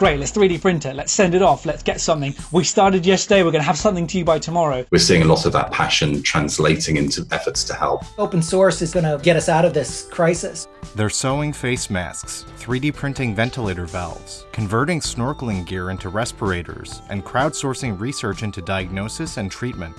great, let's 3D print it, let's send it off, let's get something. We started yesterday, we're going to have something to you by tomorrow. We're seeing a lot of that passion translating into efforts to help. Open source is going to get us out of this crisis. They're sewing face masks, 3D printing ventilator valves, converting snorkeling gear into respirators, and crowdsourcing research into diagnosis and treatment.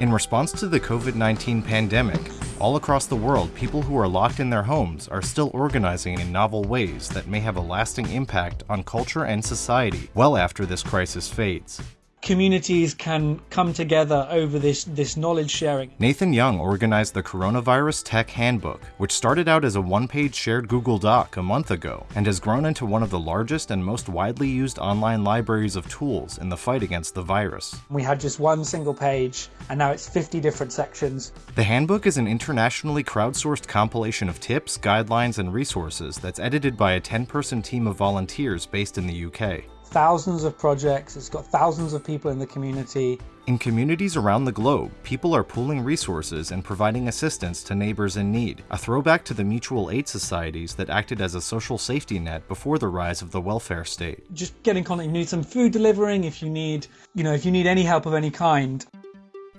In response to the COVID-19 pandemic, all across the world, people who are locked in their homes are still organizing in novel ways that may have a lasting impact on culture and society well after this crisis fades communities can come together over this, this knowledge sharing. Nathan Young organized the Coronavirus Tech Handbook, which started out as a one-page shared Google Doc a month ago and has grown into one of the largest and most widely used online libraries of tools in the fight against the virus. We had just one single page and now it's 50 different sections. The handbook is an internationally crowdsourced compilation of tips, guidelines, and resources that's edited by a 10-person team of volunteers based in the UK thousands of projects, it's got thousands of people in the community. In communities around the globe, people are pooling resources and providing assistance to neighbors in need, a throwback to the mutual aid societies that acted as a social safety net before the rise of the welfare state. Just get in contact, you need some food delivering, if you need, you know, if you need any help of any kind.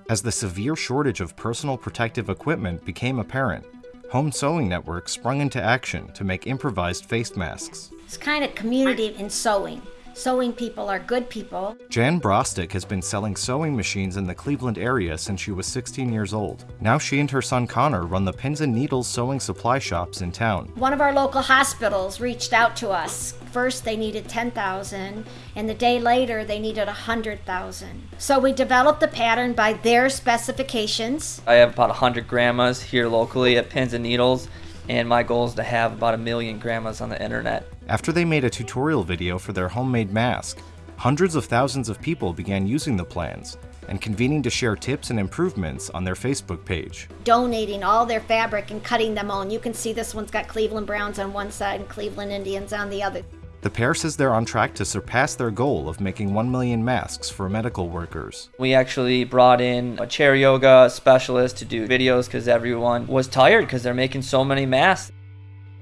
As the severe shortage of personal protective equipment became apparent, Home Sewing Network sprung into action to make improvised face masks. It's kind of community in sewing. Sewing people are good people. Jan Brostick has been selling sewing machines in the Cleveland area since she was 16 years old. Now she and her son Connor run the Pins and Needles sewing supply shops in town. One of our local hospitals reached out to us. First they needed 10,000 and the day later they needed 100,000. So we developed the pattern by their specifications. I have about 100 grandmas here locally at Pins and Needles and my goal is to have about a million grandmas on the internet. After they made a tutorial video for their homemade mask, hundreds of thousands of people began using the plans and convening to share tips and improvements on their Facebook page. Donating all their fabric and cutting them on. You can see this one's got Cleveland Browns on one side and Cleveland Indians on the other. The pair says they're on track to surpass their goal of making 1 million masks for medical workers. We actually brought in a chair yoga specialist to do videos because everyone was tired because they're making so many masks.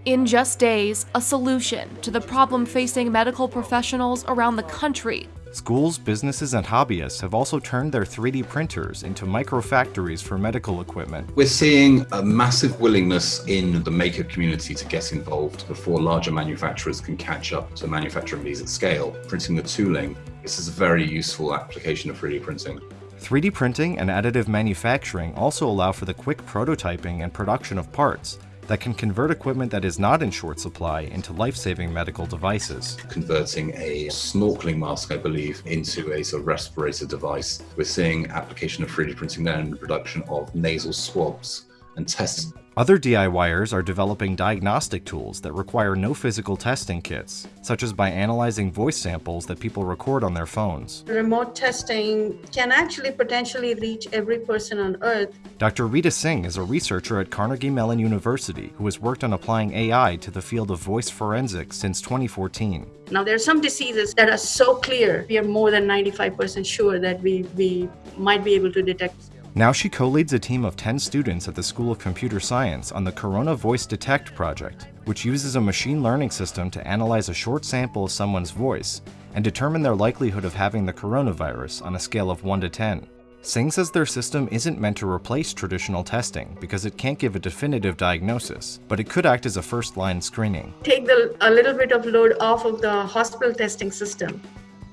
In just days, a solution to the problem facing medical professionals around the country Schools, businesses, and hobbyists have also turned their 3D printers into micro-factories for medical equipment. We're seeing a massive willingness in the maker community to get involved before larger manufacturers can catch up to manufacturing these at scale. Printing the tooling, this is a very useful application of 3D printing. 3D printing and additive manufacturing also allow for the quick prototyping and production of parts, that can convert equipment that is not in short supply into life-saving medical devices. Converting a snorkeling mask, I believe, into a sort of respirator device. We're seeing application of 3D printing there in the production of nasal swabs and tests other DIYers are developing diagnostic tools that require no physical testing kits, such as by analyzing voice samples that people record on their phones. Remote testing can actually potentially reach every person on Earth. Dr. Rita Singh is a researcher at Carnegie Mellon University who has worked on applying AI to the field of voice forensics since 2014. Now, there are some diseases that are so clear, we are more than 95% sure that we, we might be able to detect now she co-leads a team of 10 students at the School of Computer Science on the Corona Voice Detect project, which uses a machine learning system to analyze a short sample of someone's voice and determine their likelihood of having the coronavirus on a scale of 1 to 10. Singh says their system isn't meant to replace traditional testing because it can't give a definitive diagnosis, but it could act as a first-line screening. Take the, a little bit of load off of the hospital testing system.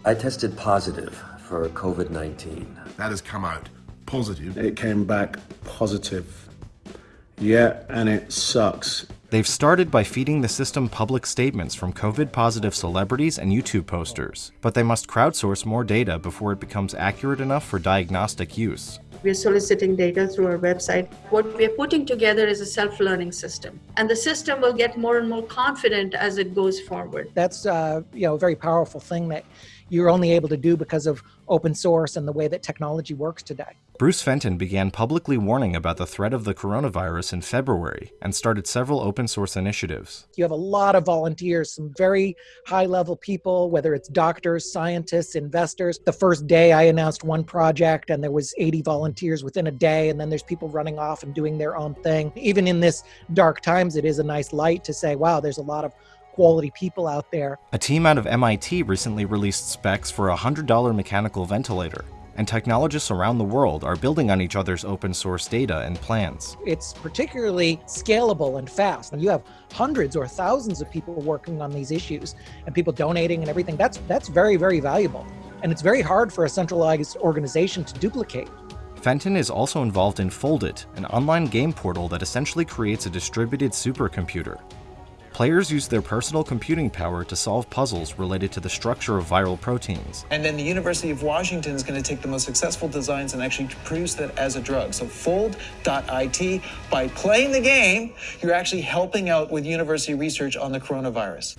I tested positive for COVID-19. That has come out positive. It came back positive. Yeah, and it sucks. They've started by feeding the system public statements from COVID positive celebrities and YouTube posters, but they must crowdsource more data before it becomes accurate enough for diagnostic use. We're soliciting data through our website. What we're putting together is a self-learning system, and the system will get more and more confident as it goes forward. That's uh, you know a very powerful thing that you're only able to do because of open source and the way that technology works today. Bruce Fenton began publicly warning about the threat of the coronavirus in February and started several open source initiatives. You have a lot of volunteers, some very high level people, whether it's doctors, scientists, investors. The first day I announced one project and there was 80 volunteers within a day and then there's people running off and doing their own thing. Even in this dark times, it is a nice light to say, wow, there's a lot of quality people out there. A team out of MIT recently released specs for a $100 mechanical ventilator, and technologists around the world are building on each other's open source data and plans. It's particularly scalable and fast. And you have hundreds or thousands of people working on these issues and people donating and everything. That's that's very, very valuable. And it's very hard for a centralized organization to duplicate. Fenton is also involved in Foldit, an online game portal that essentially creates a distributed supercomputer. Players use their personal computing power to solve puzzles related to the structure of viral proteins. And then the University of Washington is going to take the most successful designs and actually produce that as a drug. So fold.it, by playing the game, you're actually helping out with university research on the coronavirus.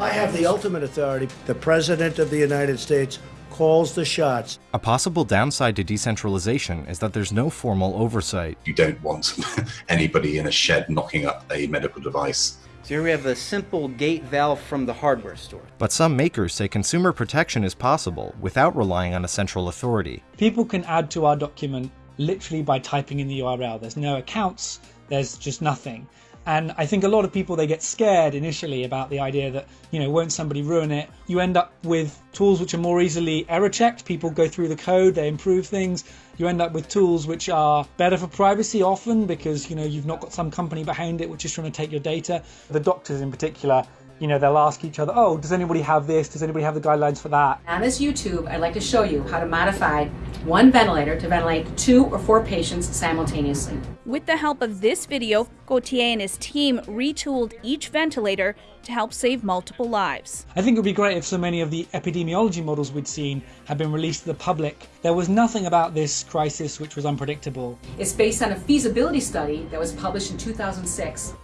I have the ultimate authority. The President of the United States calls the shots. A possible downside to decentralization is that there's no formal oversight. You don't want anybody in a shed knocking up a medical device. So here we have a simple gate valve from the hardware store. But some makers say consumer protection is possible without relying on a central authority. People can add to our document literally by typing in the URL. There's no accounts, there's just nothing. And I think a lot of people they get scared initially about the idea that, you know, won't somebody ruin it? You end up with tools which are more easily error checked. People go through the code, they improve things. You end up with tools which are better for privacy often because, you know, you've not got some company behind it which is trying to take your data. The doctors in particular you know, they'll ask each other, oh, does anybody have this? Does anybody have the guidelines for that? On this YouTube, I'd like to show you how to modify one ventilator to ventilate two or four patients simultaneously. With the help of this video, Gautier and his team retooled each ventilator to help save multiple lives. I think it would be great if so many of the epidemiology models we'd seen had been released to the public. There was nothing about this crisis which was unpredictable. It's based on a feasibility study that was published in 2006.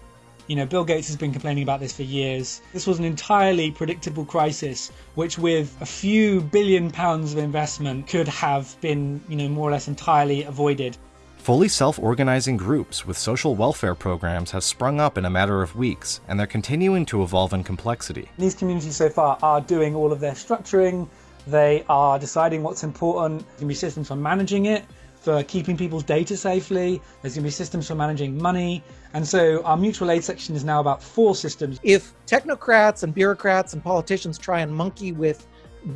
You know, Bill Gates has been complaining about this for years. This was an entirely predictable crisis, which with a few billion pounds of investment could have been, you know, more or less entirely avoided. Fully self-organizing groups with social welfare programs have sprung up in a matter of weeks, and they're continuing to evolve in complexity. These communities so far are doing all of their structuring, they are deciding what's important, there can be systems for managing it, for keeping people's data safely. There's going to be systems for managing money. And so our mutual aid section is now about four systems. If technocrats and bureaucrats and politicians try and monkey with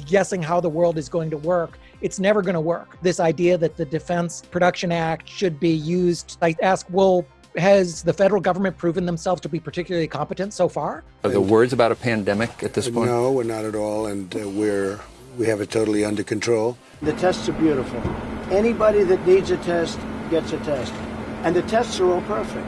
guessing how the world is going to work, it's never going to work. This idea that the Defense Production Act should be used, I ask, well, has the federal government proven themselves to be particularly competent so far? Are the words about a pandemic at this point? No, we're not at all, and uh, we're we have it totally under control. The tests are beautiful. Anybody that needs a test gets a test. And the tests are all perfect.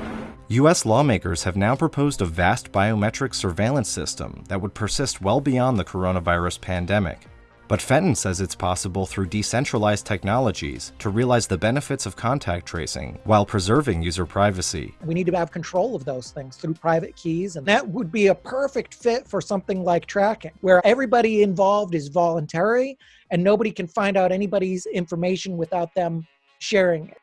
US lawmakers have now proposed a vast biometric surveillance system that would persist well beyond the coronavirus pandemic. But Fenton says it's possible through decentralized technologies to realize the benefits of contact tracing while preserving user privacy. We need to have control of those things through private keys, and that would be a perfect fit for something like tracking, where everybody involved is voluntary and nobody can find out anybody's information without them sharing it.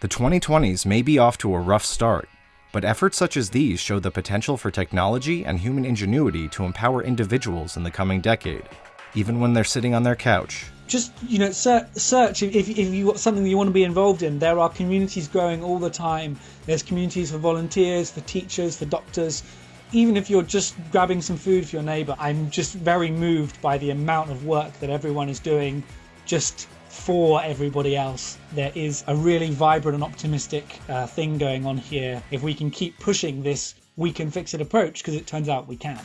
The 2020s may be off to a rough start, but efforts such as these show the potential for technology and human ingenuity to empower individuals in the coming decade even when they're sitting on their couch. Just, you know, search if, if you got something you want to be involved in. There are communities growing all the time. There's communities for volunteers, for teachers, for doctors. Even if you're just grabbing some food for your neighbor, I'm just very moved by the amount of work that everyone is doing just for everybody else. There is a really vibrant and optimistic uh, thing going on here if we can keep pushing this we can fix it approach because it turns out we can.